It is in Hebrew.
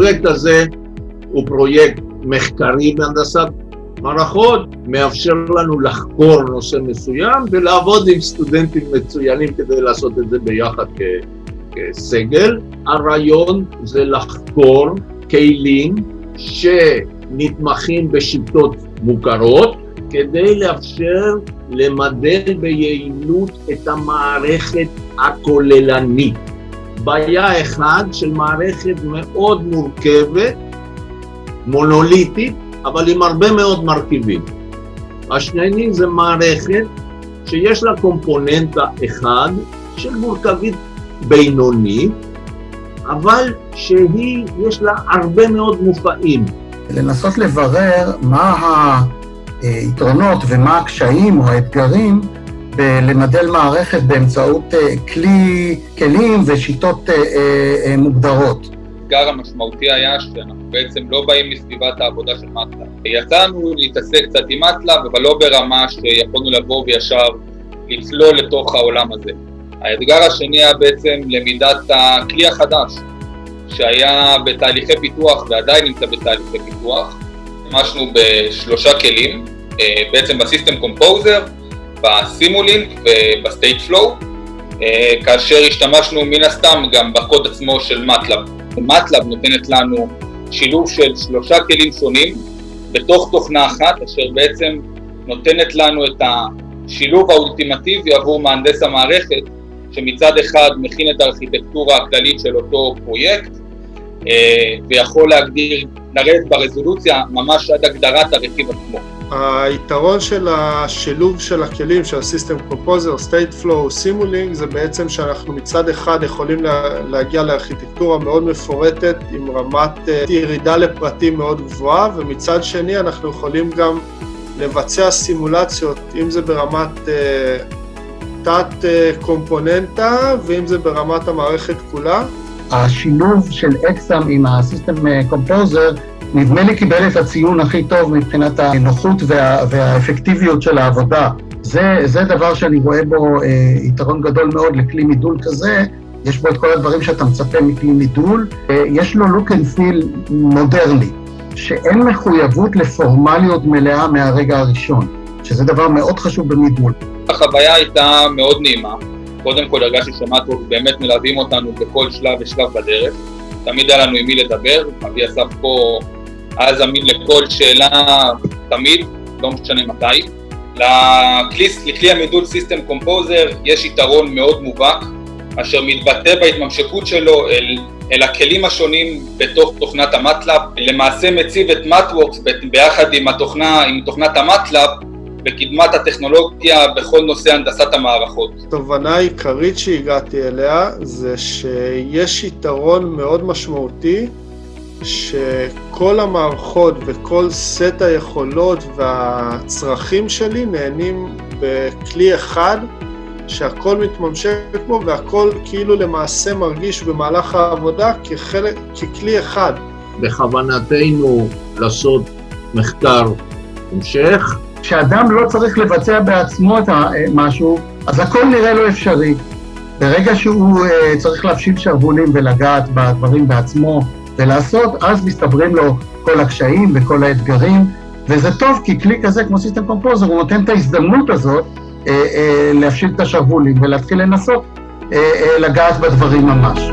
הפרויקט הזה הוא פרויקט מחקרי בהנדסת מערכות, מאפשר לנו לחקור נושא מסוים ולעבוד עם סטודנטים מצוינים כדי לעשות את זה ביחד כסגל. הרעיון זה לחקור כלים שנתמכים בשיטות מוכרות כדי לאפשר למדל ביעילות את המערכת הכוללנית. בעיה אחת של מערכת מאוד מורכבת, מונוליטית, אבל עם הרבה מאוד מרכיבים. השני זה מערכת שיש לה קומפוננטה אחד של מורכבית בינונית, אבל שהיא, יש לה הרבה מאוד מופעים. לנסות לברר מה היתרונות ומה הקשיים או האתגרים בלמדל מערכת באמצעות אה, כלי, כלים ושיטות אה, אה, מוגדרות. האתגר המשמעותי היה שאנחנו בעצם לא באים מסביבת העבודה של מטלב. יצאנו להתעסק קצת עם מטלב, אבל לא ברמה שיכולנו לבוא וישר לצלול לתוך העולם הזה. האתגר השני היה בעצם למידת הכלי החדש, שהיה בתהליכי פיתוח ועדיין נמצא בתהליכי פיתוח. השתמשנו בשלושה כלים, בעצם ב System Composer, ב Simulink וב Stateflow, כאשר השתמשנו מן הסתם גם בקוד עצמו של MATLAB. MATLAB נותנת לנו שילוב של שלושה כלים שונים בתוך תוכנה אחת, אשר בעצם נותנת לנו את השילוב האולטימטיבי עבור מהנדס המערכת, שמצד אחד מכין את הארכיטקטורה הכללית של אותו פרויקט, ויכול להגדיר, לרדת ברזולוציה ממש עד הגדרת הרכיב עצמו. היתרון של השילוב של הכלים של ה-System Composer, State Flow, Simulink זה בעצם שאנחנו מצד אחד יכולים להגיע לארכיטקטורה מאוד מפורטת עם רמת ירידה לפרטים מאוד גבוהה ומצד שני אנחנו יכולים גם לבצע סימולציות אם זה ברמת תת קומפוננטה ואם זה ברמת המערכת כולה. השילוב של אקסאם עם ה-System Composer נדמה לי קיבל את הציון הכי טוב מבחינת הנוחות וה, והאפקטיביות של העבודה. זה, זה דבר שאני רואה בו אה, יתרון גדול מאוד לכלי מידול כזה, יש בו את כל הדברים שאתה מצפה מכלי מידול, אה, יש לו look and feel מודרני, שאין מחויבות לפורמליות מלאה מהרגע הראשון, שזה דבר מאוד חשוב במידול. החוויה הייתה מאוד נעימה. קודם כל הרגשתי ש MathWorks באמת מלווים אותנו בכל שלב ושלב בדרך. תמיד היה לנו עם מי לדבר, אבי אסף פה היה זמין לכל שאלה תמיד, לא משנה מתי. לכלי, לכלי המידול System Composer יש יתרון מאוד מובהק, אשר מתבטא בהתממשקות שלו אל, אל הכלים השונים בתוך תוכנת ה MATLAB, למעשה מציב את MathWorks ביחד עם, התוכנה, עם תוכנת ה MATLAB בקדמת הטכנולוגיה בכל נושא הנדסת המערכות. התובנה העיקרית שהגעתי אליה זה שיש יתרון מאוד משמעותי שכל המערכות וכל סט היכולות והצרכים שלי נהנים בכלי אחד שהכל מתממשק בו והכל כאילו למעשה מרגיש במהלך העבודה כחלק, ככלי אחד. בכוונתנו לעשות מחקר המשך. כשאדם לא צריך לבצע בעצמו את משהו, אז הכל נראה לו אפשרי. ברגע שהוא uh, צריך להפשיל שרוולים ולגעת בדברים בעצמו, ולעשות, אז מסתברים לו כל הקשיים וכל האתגרים, וזה טוב, כי כלי כזה כמו סיסטם קומפוזר, הוא נותן את ההזדמנות הזאת אה, אה, להפשיל את השרוולים ולהתחיל לנסות אה, אה, לגעת בדברים ממש.